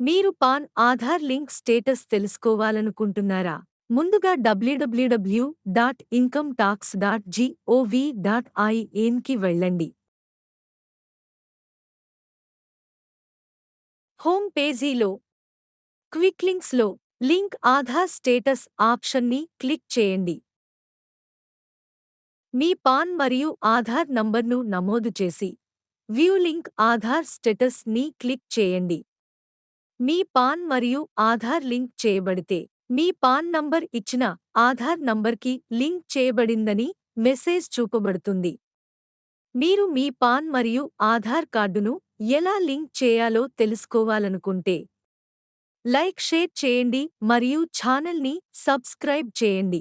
మీరు PAN Aadhaar link status తెలుసుకోవాలనుకుంటున్నారా? ముందుగా W W W dot income tax dot G O V dot ఐఎన్కి వెళ్ళండి. Home పేజీలో క్విక్ లింక్స్లో లింక్ ఆధార్ స్టేటస్ ఆప్షన్ని క్లిక్ చేయండి. మీ పాన్ మరియు ఆధార్ నంబర్ను నమోదు చేసి వ్యూ లింక్ ఆధార్ స్టేటస్ని క్లిక్ చేయండి. మీ పాన్ మరియు ఆధార్ లింక్ చేయబడితే మీ పాన్ నంబర్ ఇచ్చిన ఆధార్ నంబర్కి లింక్ చేయబడిందని మెసేజ్ చూపబడుతుంది. మీరు మీ పాన్ మరియు ఆధార్ కార్డును ఎలా లింక్ చేయాలో తెలుసుకోవాలనుకుంటే లైక్ షేర్ చేయండి మరియు ఛానల్ని సబ్స్క్రైబ్ చేయండి.